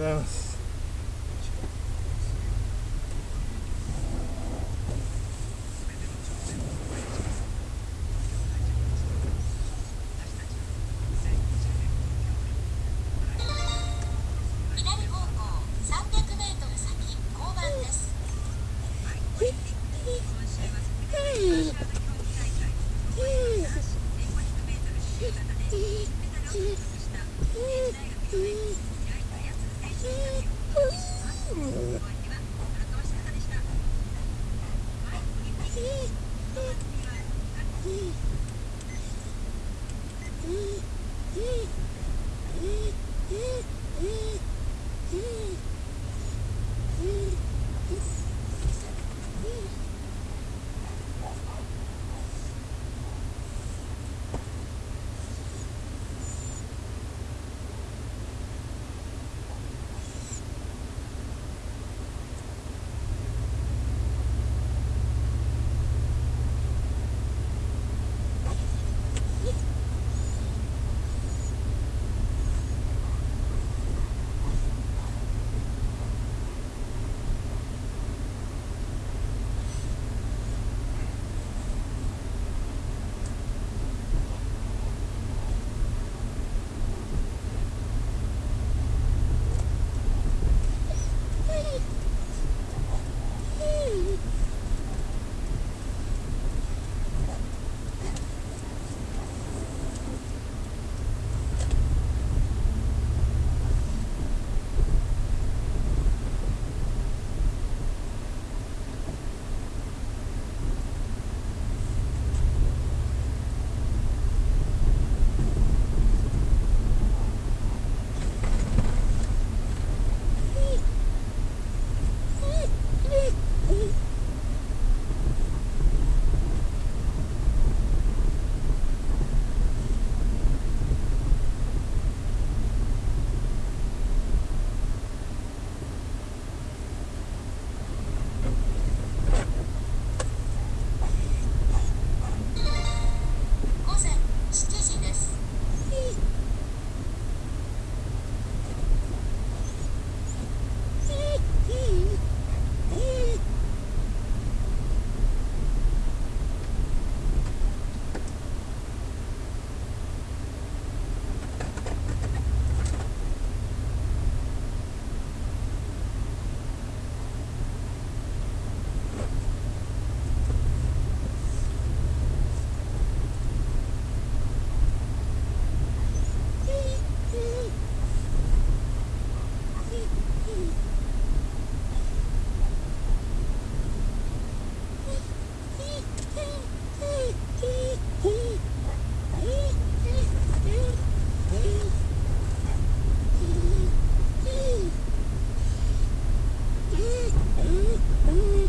ございます。うん。Yee! cũng cũng